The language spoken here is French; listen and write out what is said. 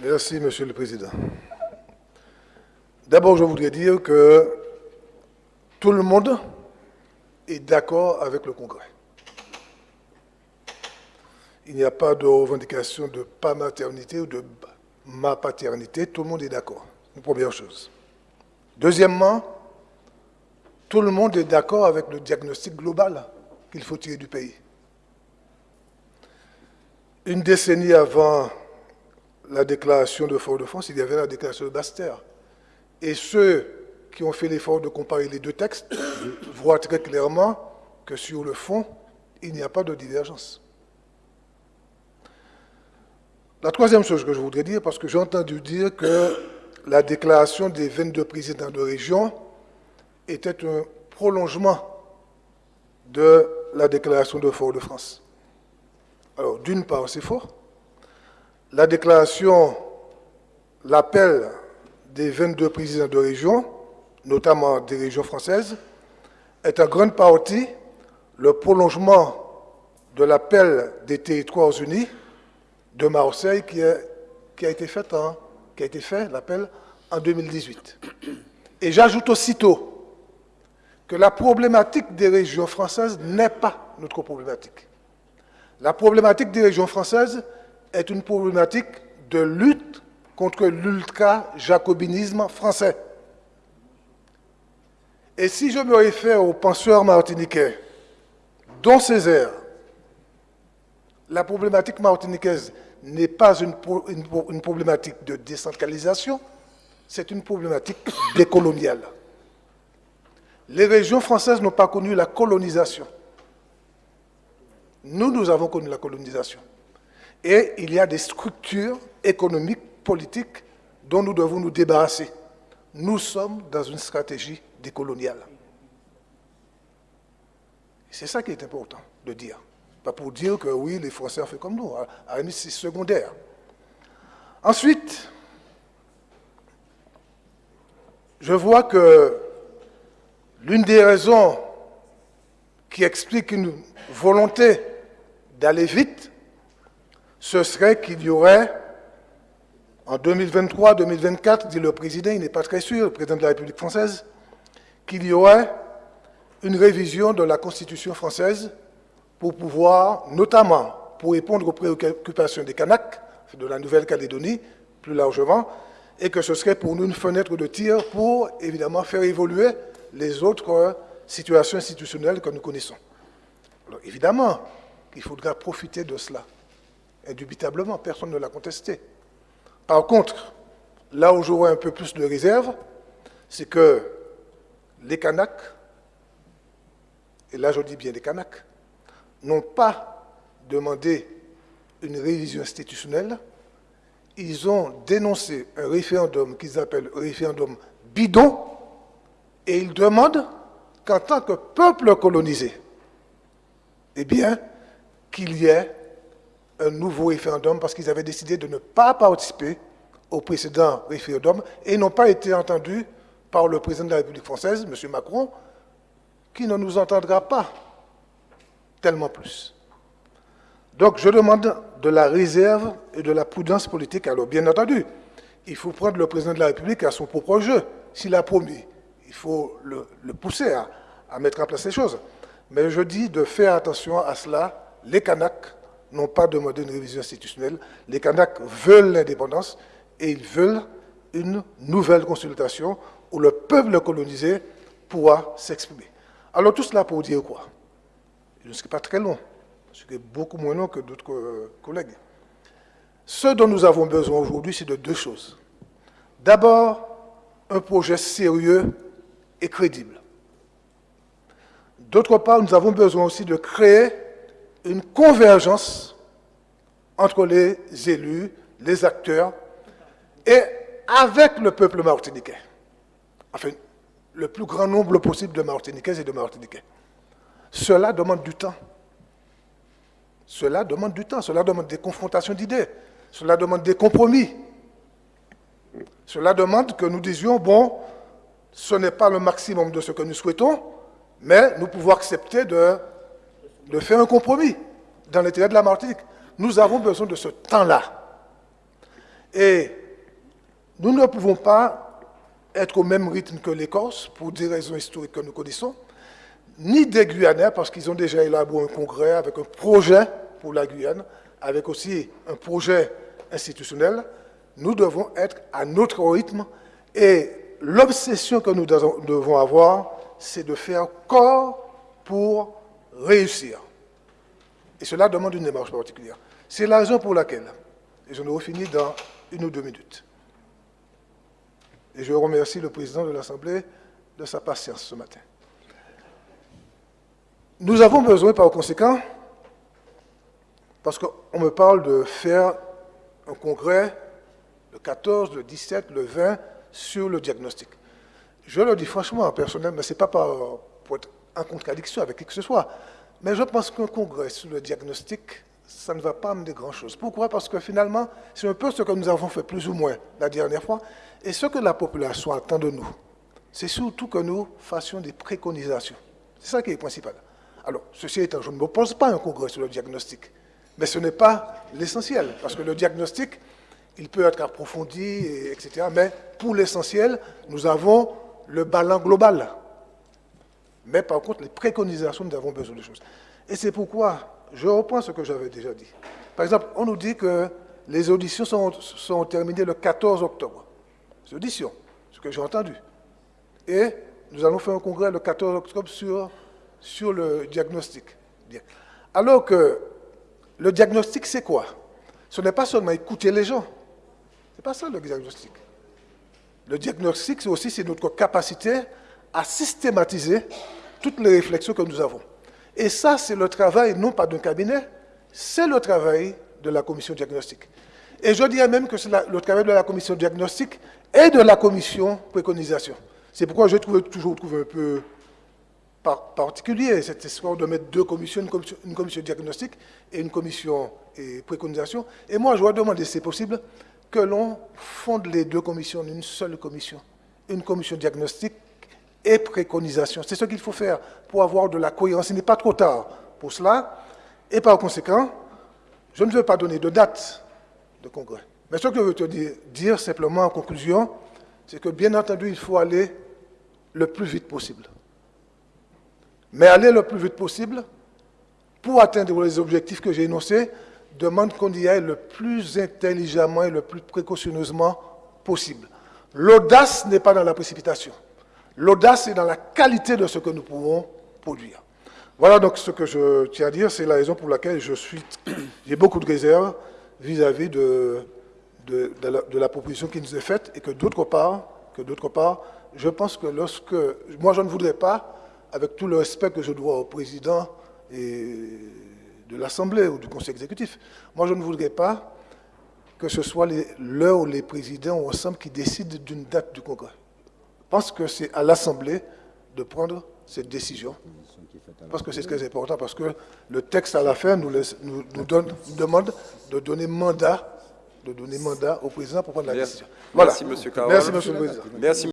Merci, Monsieur le Président. D'abord, je voudrais dire que tout le monde est d'accord avec le Congrès. Il n'y a pas de revendication de pas maternité ou de ma paternité, tout le monde est d'accord. Première chose. Deuxièmement, tout le monde est d'accord avec le diagnostic global qu'il faut tirer du pays. Une décennie avant la déclaration de Fort-de-France, il y avait la déclaration de Bastère. Et ceux qui ont fait l'effort de comparer les deux textes voient très clairement que sur le fond, il n'y a pas de divergence. La troisième chose que je voudrais dire, parce que j'ai entendu dire que la déclaration des 22 présidents de région était un prolongement de la déclaration de Fort-de-France. Alors, d'une part, c'est faux. La déclaration, l'appel des 22 présidents de région, notamment des régions françaises, est en grande partie le prolongement de l'appel des territoires unis de Marseille qui a, été fait, en 2018. Et j'ajoute aussitôt que la problématique des régions françaises n'est pas notre problématique. La problématique des régions françaises est une problématique de lutte contre l'ultra-jacobinisme français. Et si je me réfère aux penseurs martiniquais, dont Césaire, la problématique martiniquaise n'est pas une, une, problématique de décentralisation, c'est une problématique décoloniale. Les régions françaises n'ont pas connu la colonisation. Nous, nous avons connu la colonisation. Et il y a des structures économiques, politiques, dont nous devons nous débarrasser. Nous sommes dans une stratégie décoloniale. C'est ça qui est important de dire. Pas pour dire que oui, les Français ont fait comme nous. À c'est secondaire. Ensuite, je vois que l'une des raisons qui explique une volonté d'aller vite, ce serait qu'il y aurait, en 2023-2024, dit le président, il n'est pas très sûr, le président de la République française, qu'il y aurait une révision de la Constitution française pour pouvoir, notamment pour répondre aux préoccupations des Kanaks, de la Nouvelle-Calédonie, plus largement, et que ce serait pour nous une fenêtre de tir pour, évidemment, faire évoluer les autres situations institutionnelles que nous connaissons. Alors, évidemment qu'il faudra profiter de cela. Indubitablement, personne ne l'a contesté. Par contre, là où j'aurais un peu plus de réserve, c'est que les Kanaks, et là je dis bien les Kanaks, n'ont pas demandé une révision institutionnelle, ils ont dénoncé un référendum qu'ils appellent référendum bidon, et ils demandent qu'en tant que peuple colonisé, eh bien, qu'il y ait un nouveau référendum parce qu'ils avaient décidé de ne pas participer au précédent référendum et n'ont pas été entendus par le président de la République française, M. Macron, qui ne nous entendra pas tellement plus. Donc je demande de la réserve et de la prudence politique. Alors bien entendu, il faut prendre le président de la République à son propre jeu. S'il a promis, il faut le, pousser à, mettre en place les choses. Mais je dis de faire attention à cela. Les Kanaks n'ont pas demandé une révision institutionnelle. Les Kanaks veulent l'indépendance et ils veulent une nouvelle consultation où le peuple colonisé pourra s'exprimer. Alors tout cela pour dire quoi? Je ne serai pas très long, je serai beaucoup moins long que d'autres euh, collègues. Ce dont nous avons besoin aujourd'hui, c'est de deux choses. D'abord, un projet sérieux et crédible. D'autre part, nous avons besoin aussi de créer une convergence entre les élus, les acteurs, et avec le peuple martiniquais. Enfin, le plus grand nombre possible de Martiniquais et de Martiniquais. Cela demande du temps. Cela demande du temps, cela demande des confrontations d'idées, cela demande des compromis. Cela demande que nous disions, bon, ce n'est pas le maximum de ce que nous souhaitons, mais nous pouvons accepter de, de faire un compromis dans l'intérêt de la Martinique. Nous avons besoin de ce temps-là. Et nous ne pouvons pas être au même rythme que l'Écosse, pour des raisons historiques que nous connaissons, ni des Guyanais, parce qu'ils ont déjà élaboré un congrès avec un projet pour la Guyane, avec aussi un projet institutionnel. Nous devons être à notre rythme et l'obsession que nous devons avoir, c'est de faire corps pour réussir. Et cela demande une démarche particulière. C'est la raison pour laquelle, et je nous finis dans une ou deux minutes, et je remercie le président de l'Assemblée de sa patience ce matin. Nous avons besoin, par conséquent, parce qu'on me parle de faire un congrès le 14, le 17, le 20 sur le diagnostic. Je le dis franchement, personnellement, mais ce n'est pas pour être en contradiction avec qui que ce soit, mais je pense qu'un congrès sur le diagnostic, ça ne va pas amener grand-chose. Pourquoi? Parce que finalement, c'est un peu ce que nous avons fait plus ou moins la dernière fois, et ce que la population attend de nous, c'est surtout que nous fassions des préconisations. C'est ça qui est principal. Alors, ceci étant, je ne m'oppose pas à un congrès sur le diagnostic, mais ce n'est pas l'essentiel, parce que le diagnostic, il peut être approfondi, etc. Mais pour l'essentiel, nous avons le ballon global. Mais par contre, les préconisations, nous avons besoin de choses. Et c'est pourquoi je reprends ce que j'avais déjà dit. Par exemple, on nous dit que les auditions sont, sont terminées le 14 octobre. Les auditions, ce que j'ai entendu. Et nous allons faire un congrès le 14 octobre sur sur le diagnostic. Alors que le diagnostic, c'est quoi? Ce n'est pas seulement écouter les gens. Ce n'est pas ça le diagnostic. Le diagnostic, c'est aussi notre capacité à systématiser toutes les réflexions que nous avons. Et ça, c'est le travail, non pas d'un cabinet, c'est le travail de la commission diagnostique. Et je dirais même que c'est le travail de la commission diagnostique et de la commission préconisation. C'est pourquoi je trouve toujours trouvé un peu particulier, cette histoire de mettre deux commissions, une commission, diagnostique et une commission et préconisation. Et moi, je voudrais demander, si c'est possible, que l'on fonde les deux commissions en une seule commission. Une commission diagnostique et préconisation. C'est ce qu'il faut faire pour avoir de la cohérence. Il n'est pas trop tard pour cela. Et par conséquent, je ne veux pas donner de date de congrès. Mais ce que je veux te dire, dire simplement en conclusion, c'est que bien entendu, il faut aller le plus vite possible. Mais aller le plus vite possible pour atteindre les objectifs que j'ai énoncés demande qu'on y aille le plus intelligemment et le plus précautionneusement possible. L'audace n'est pas dans la précipitation. L'audace est dans la qualité de ce que nous pouvons produire. Voilà donc ce que je tiens à dire. C'est la raison pour laquelle je suis, j'ai beaucoup de réserves vis-à-vis de, de, la, proposition qui nous est faite et que d'autre part, que d'autre part, je pense que lorsque, moi je ne voudrais pas avec tout le respect que je dois au président et de l'Assemblée ou du Conseil exécutif, moi je ne voudrais pas que ce soit l'heure ou les présidents ou ensemble qui décident d'une date du Congrès. Je pense que c'est à l'Assemblée de prendre cette décision. Parce que c'est très important, parce que le texte à la fin nous, nous, donne, demande de donner mandat de donner mandat au président pour prendre la décision. Voilà. Merci, M. Merci, le Président. Merci.